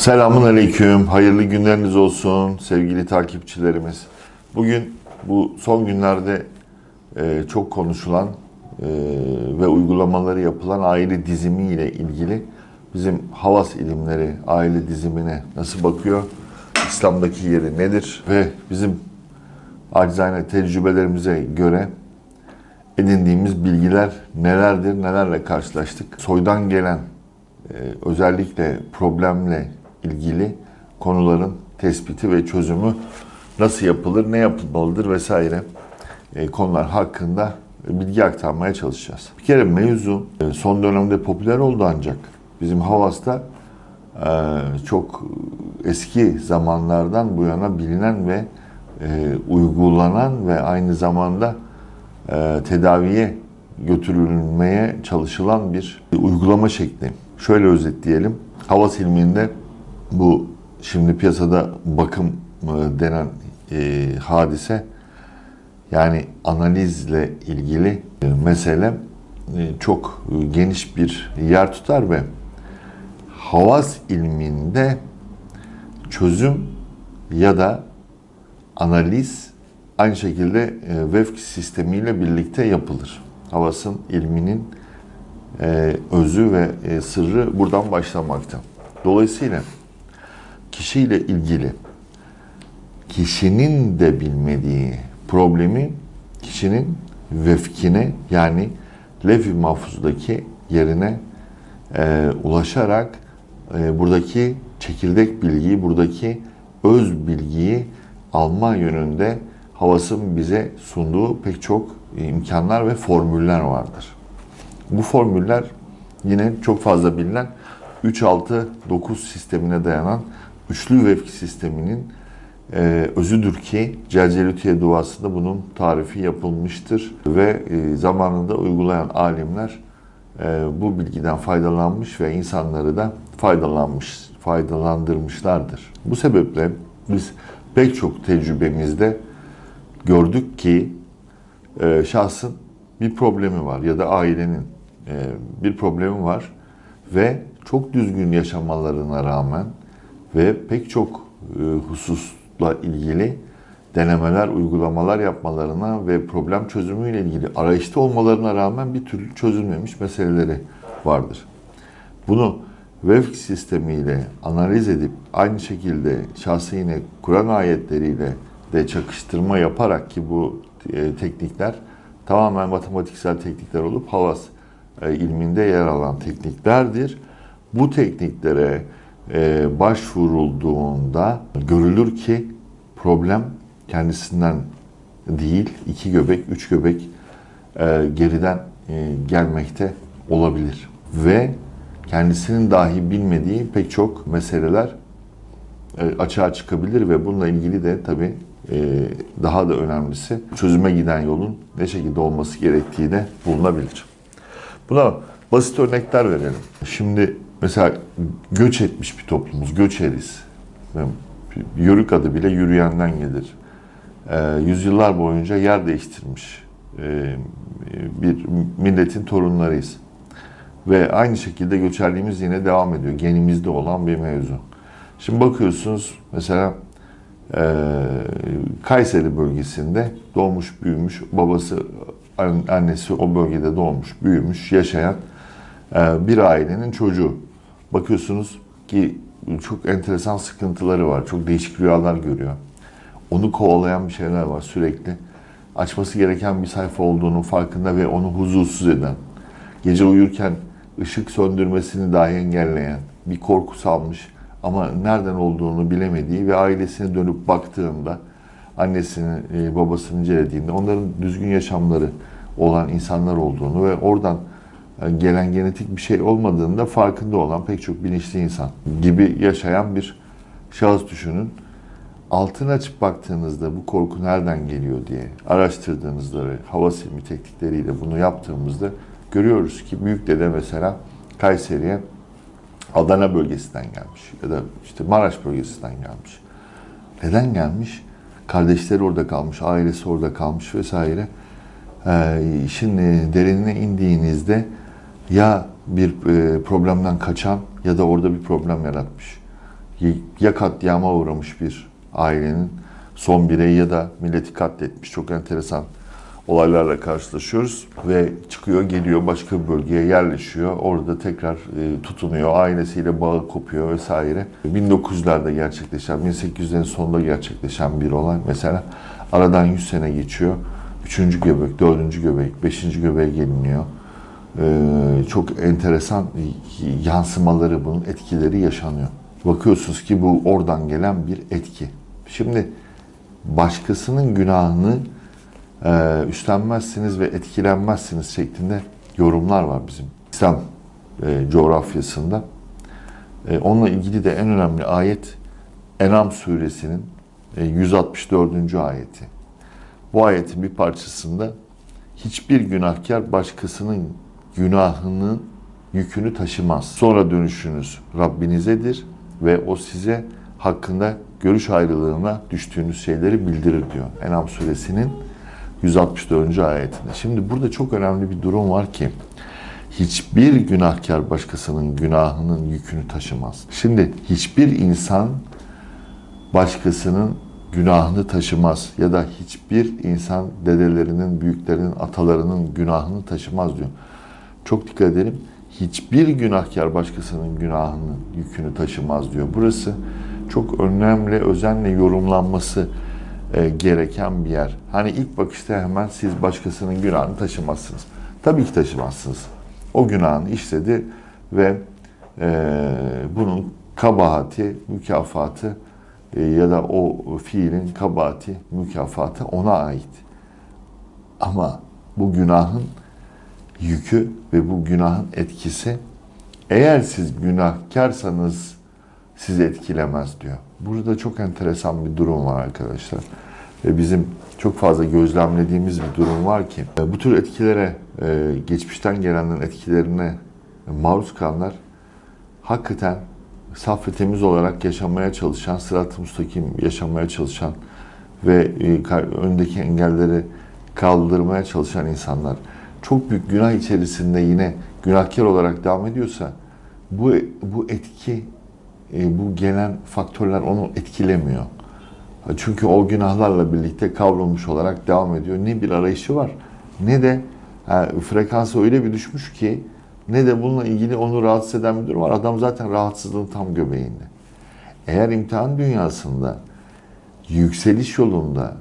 Selamun Aleyküm, hayırlı günleriniz olsun sevgili takipçilerimiz. Bugün bu son günlerde e, çok konuşulan e, ve uygulamaları yapılan aile dizimi ile ilgili bizim Havas ilimleri aile dizimine nasıl bakıyor, İslam'daki yeri nedir ve bizim acizane tecrübelerimize göre edindiğimiz bilgiler nelerdir, nelerle karşılaştık. Soydan gelen e, özellikle problemle ilgili konuların tespiti ve çözümü nasıl yapılır, ne yapılmalıdır vesaire e, konular hakkında bilgi aktarmaya çalışacağız. Bir kere mevzu e, son dönemde popüler oldu ancak bizim Havas'ta e, çok eski zamanlardan bu yana bilinen ve uygulanan ve aynı zamanda tedaviye götürülmeye çalışılan bir uygulama şekli. Şöyle özetleyelim. Havas ilminde bu şimdi piyasada bakım e, denen e, hadise yani analizle ilgili e, mesele e, çok geniş bir yer tutar ve havas ilminde çözüm ya da analiz aynı şekilde vefk sistemiyle birlikte yapılır. Havasın ilminin özü ve sırrı buradan başlamakta. Dolayısıyla kişiyle ilgili kişinin de bilmediği problemi kişinin vefkine yani lef-i mahfuzdaki yerine e, ulaşarak e, buradaki çekirdek bilgiyi, buradaki öz bilgiyi alma yönünde havasın bize sunduğu pek çok imkanlar ve formüller vardır. Bu formüller yine çok fazla bilinen 3-6-9 sistemine dayanan üçlü vefk sisteminin e, özüdür ki Celcelütiye duasında bunun tarifi yapılmıştır ve e, zamanında uygulayan alimler e, bu bilgiden faydalanmış ve insanları da faydalanmış, faydalandırmışlardır. Bu sebeple biz pek çok tecrübemizde gördük ki e, şahsın bir problemi var ya da ailenin e, bir problemi var ve çok düzgün yaşamalarına rağmen ve pek çok e, hususla ilgili denemeler, uygulamalar yapmalarına ve problem çözümüyle ilgili arayışta olmalarına rağmen bir türlü çözülmemiş meseleleri vardır. Bunu vefk sistemiyle analiz edip aynı şekilde şahsı yine Kur'an ayetleriyle de çakıştırma yaparak ki bu e, teknikler tamamen matematiksel teknikler olup havas e, ilminde yer alan tekniklerdir. Bu tekniklere başvurulduğunda görülür ki problem kendisinden değil, iki göbek, üç göbek e, geriden e, gelmekte olabilir. Ve kendisinin dahi bilmediği pek çok meseleler e, açığa çıkabilir ve bununla ilgili de tabii e, daha da önemlisi çözüme giden yolun ne şekilde olması gerektiği de bulunabilir. Buna basit örnekler verelim. Şimdi mesela göç etmiş bir toplumuz, göçeriz. Yörük adı bile yürüyenden gelir. E, yüzyıllar boyunca yer değiştirmiş e, bir milletin torunlarıyız. Ve aynı şekilde göçerliğimiz yine devam ediyor. Genimizde olan bir mevzu. Şimdi bakıyorsunuz mesela e, Kayseri bölgesinde doğmuş, büyümüş, babası, annesi o bölgede doğmuş, büyümüş, yaşayan bir ailenin çocuğu. Bakıyorsunuz ki çok enteresan sıkıntıları var. Çok değişik rüyalar görüyor. Onu kovalayan bir şeyler var sürekli. Açması gereken bir sayfa olduğunu farkında ve onu huzursuz eden, gece uyurken ışık söndürmesini dahi engelleyen, bir korku salmış ama nereden olduğunu bilemediği ve ailesine dönüp baktığında, annesini, e, babasını incelediğinde onların düzgün yaşamları olan insanlar olduğunu ve oradan gelen genetik bir şey olmadığında farkında olan pek çok bilinçli insan gibi yaşayan bir şahıs düşünün. Altına açıp baktığınızda bu korku nereden geliyor diye araştırdığınızda ve hava silmi teknikleriyle bunu yaptığımızda görüyoruz ki büyük dede mesela Kayseri'ye Adana bölgesinden gelmiş ya da işte Maraş bölgesinden gelmiş. Neden gelmiş? Kardeşleri orada kalmış, ailesi orada kalmış vesaire. Ee, şimdi derinine indiğinizde ya bir e, problemden kaçan ya da orada bir problem yaratmış. ya katliama uğramış bir ailenin son bireyi ya da milleti katletmiş. Çok enteresan olaylarla karşılaşıyoruz ve çıkıyor geliyor başka bir bölgeye yerleşiyor. Orada tekrar e, tutunuyor. Ailesiyle bağı kopuyor vesaire. 1900'lerde gerçekleşen, 1800'lerin sonunda gerçekleşen bir olay. Mesela aradan 100 sene geçiyor. Üçüncü göbek, dördüncü göbek, beşinci göbeğe geliniyor. Ee, çok enteresan yansımaları, bunun etkileri yaşanıyor. Bakıyorsunuz ki bu oradan gelen bir etki. Şimdi başkasının günahını e, üstlenmezsiniz ve etkilenmezsiniz şeklinde yorumlar var bizim İslam e, coğrafyasında. E, onunla ilgili de en önemli ayet Enam suresinin e, 164. ayeti. Bu ayetin bir parçasında hiçbir günahkar başkasının günahının yükünü taşımaz. Sonra dönüşünüz Rabbinizedir ve o size hakkında görüş ayrılığına düştüğünüz şeyleri bildirir diyor. Enam suresinin 164. ayetinde. Şimdi burada çok önemli bir durum var ki hiçbir günahkar başkasının günahının yükünü taşımaz. Şimdi hiçbir insan başkasının günahını taşımaz ya da hiçbir insan dedelerinin, büyüklerinin, atalarının günahını taşımaz diyor. Çok dikkat edelim. Hiçbir günahkar başkasının günahının yükünü taşımaz diyor. Burası çok önemli, özenle yorumlanması e, gereken bir yer. Hani ilk bakışta hemen siz başkasının günahını taşımazsınız. Tabii ki taşımazsınız. O günahını işledi ve e, bunun kabahati, mükafatı e, ya da o fiilin kabahati, mükafatı ona ait. Ama bu günahın yükü ve bu günahın etkisi eğer siz günahkarsanız sizi etkilemez diyor. Burada çok enteresan bir durum var arkadaşlar. Ve bizim çok fazla gözlemlediğimiz bir durum var ki bu tür etkilere, e, geçmişten gelenlerin etkilerine maruz kalanlar hakikaten saf ve temiz olarak yaşamaya çalışan, sırat-ı müstakim yaşamaya çalışan ve e, öndeki engelleri kaldırmaya çalışan insanlar çok büyük günah içerisinde yine günahkar olarak devam ediyorsa bu bu etki e, bu gelen faktörler onu etkilemiyor. Çünkü o günahlarla birlikte kavrulmuş olarak devam ediyor. Ne bir arayışı var ne de yani frekansı öyle bir düşmüş ki ne de bununla ilgili onu rahatsız eden bir durum var. Adam zaten rahatsızlığın tam göbeğinde. Eğer imtihan dünyasında yükseliş yolunda,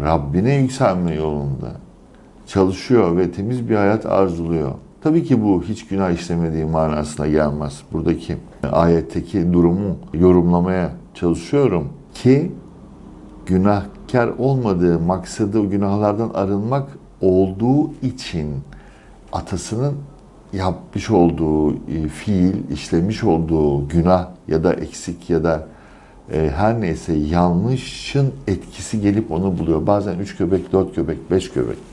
Rabbine yükselme yolunda çalışıyor ve temiz bir hayat arzuluyor. Tabii ki bu hiç günah işlemediği manasına gelmez. Buradaki ayetteki durumu yorumlamaya çalışıyorum ki günahkar olmadığı maksadı günahlardan arınmak olduğu için atasının yapmış olduğu e, fiil, işlemiş olduğu günah ya da eksik ya da e, her neyse yanlışın etkisi gelip onu buluyor. Bazen üç göbek, dört göbek, beş göbek.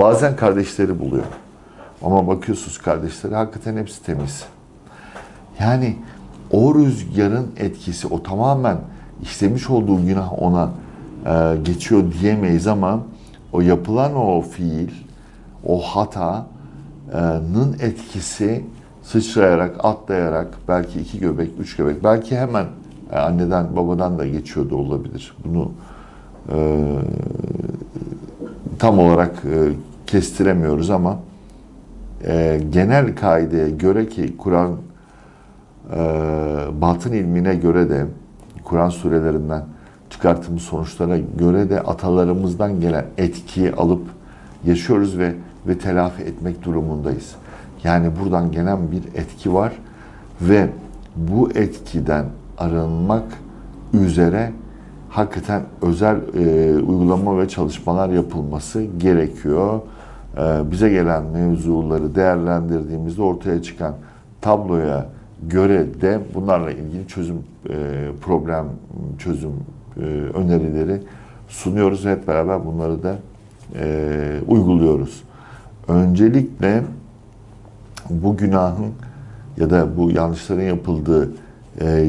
Bazen kardeşleri buluyor. Ama bakıyorsunuz kardeşleri hakikaten hepsi temiz. Yani o rüzgarın etkisi, o tamamen işlemiş olduğu günah ona e, geçiyor diyemeyiz ama o yapılan o fiil, o hatanın etkisi sıçrayarak, atlayarak belki iki göbek, üç göbek, belki hemen e, anneden, babadan da geçiyor da olabilir. Bunu e, tam olarak e, kestiremiyoruz ama e, genel kaideye göre ki Kur'an e, batın ilmine göre de Kur'an surelerinden çıkarttığımız sonuçlara göre de atalarımızdan gelen etkiyi alıp yaşıyoruz ve ve telafi etmek durumundayız. Yani buradan gelen bir etki var ve bu etkiden arınmak üzere hakikaten özel e, uygulama ve çalışmalar yapılması gerekiyor. E, bize gelen mevzuları değerlendirdiğimizde ortaya çıkan tabloya göre de bunlarla ilgili çözüm e, problem çözüm e, önerileri sunuyoruz hep beraber bunları da e, uyguluyoruz. Öncelikle bu günahın ya da bu yanlışların yapıldığı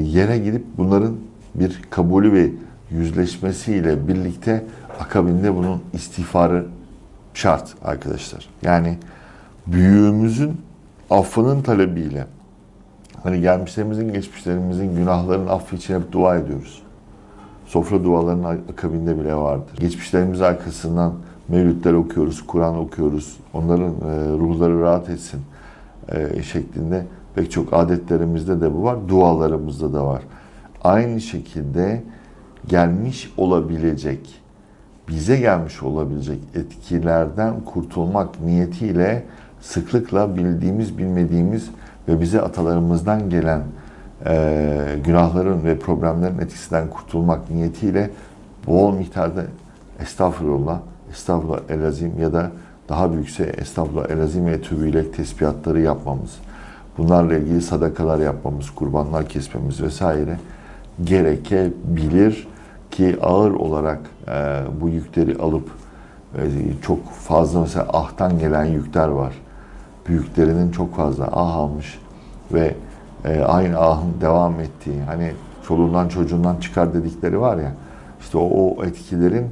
yere gidip bunların bir kabulü ve yüzleşmesiyle birlikte akabinde bunun istiğfarı şart arkadaşlar. Yani büyüğümüzün affının talebiyle Hani gelmişlerimizin, geçmişlerimizin günahların affı için hep dua ediyoruz. Sofra dualarının akabinde bile vardır. Geçmişlerimiz arkasından mevlütler okuyoruz, Kur'an okuyoruz. Onların e, ruhları rahat etsin e, şeklinde pek çok adetlerimizde de bu var, dualarımızda da var. Aynı şekilde gelmiş olabilecek, bize gelmiş olabilecek etkilerden kurtulmak niyetiyle sıklıkla bildiğimiz, bilmediğimiz ve bize atalarımızdan gelen e, günahların ve problemlerin etkisinden kurtulmak niyetiyle bol miktarda estağfurullah, estağfurullah elazim ya da daha büyükse estağfurullah elazim ve tübüyle tesbihatları yapmamız, bunlarla ilgili sadakalar yapmamız, kurbanlar kesmemiz vesaire gerekebilir ki ağır olarak e, bu yükleri alıp e, çok fazla mesela ahtan gelen yükler var. Büyüklerinin çok fazla ah almış ve e, aynı ahın devam ettiği hani çoluğundan çocuğundan çıkar dedikleri var ya işte o, o etkilerin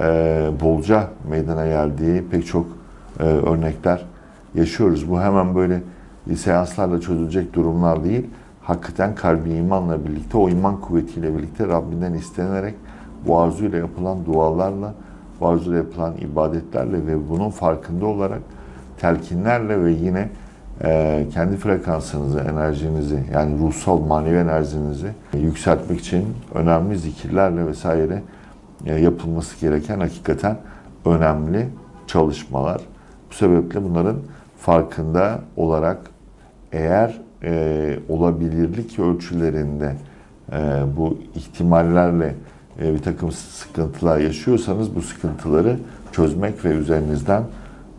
e, bolca meydana geldiği pek çok e, örnekler yaşıyoruz. Bu hemen böyle seanslarla çözülecek durumlar değil. Hakikaten kalbi imanla birlikte, o iman kuvvetiyle birlikte Rabbinden istenerek bu arzuyla yapılan dualarla, bu arzuyla yapılan ibadetlerle ve bunun farkında olarak telkinlerle ve yine e, kendi frekansınızı, enerjinizi yani ruhsal, manevi enerjinizi yükseltmek için önemli zikirlerle vesaire e, yapılması gereken hakikaten önemli çalışmalar. Bu sebeple bunların farkında olarak eğer e, olabilirlik ölçülerinde e, bu ihtimallerle e, bir takım sıkıntılar yaşıyorsanız bu sıkıntıları çözmek ve üzerinizden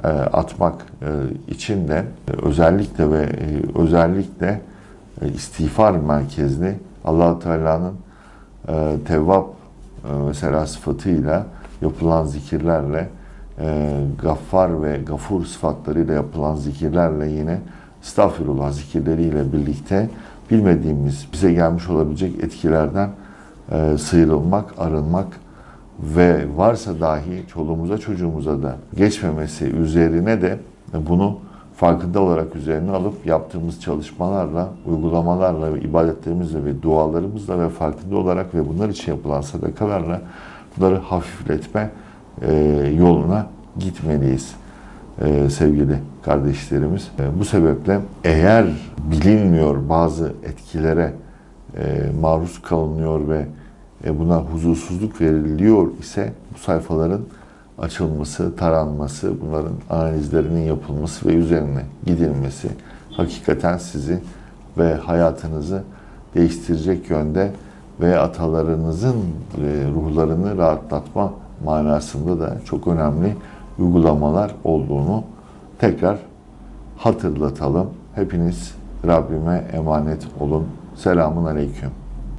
e, atmak e, için de özellikle ve e, özellikle e, istiğfar merkezli allah Teala'nın e, tevvap e, mesela sıfatıyla yapılan zikirlerle e, gaffar ve gafur sıfatlarıyla yapılan zikirlerle yine estağfirullah zikirleriyle birlikte bilmediğimiz bize gelmiş olabilecek etkilerden e, sıyrılmak, arınmak ve varsa dahi çoluğumuza çocuğumuza da geçmemesi üzerine de bunu farkında olarak üzerine alıp yaptığımız çalışmalarla, uygulamalarla, ibadetlerimizle ve dualarımızla ve farkında olarak ve bunlar için yapılan sadakalarla bunları hafifletme e, yoluna gitmeliyiz e, sevgili kardeşlerimiz. E, bu sebeple eğer bilinmiyor bazı etkilere e, maruz kalınıyor ve buna huzursuzluk veriliyor ise bu sayfaların açılması, taranması, bunların analizlerinin yapılması ve üzerine gidilmesi hakikaten sizi ve hayatınızı değiştirecek yönde ve atalarınızın ruhlarını rahatlatma manasında da çok önemli uygulamalar olduğunu tekrar hatırlatalım. Hepiniz Rabbime emanet olun. Selamun Aleyküm.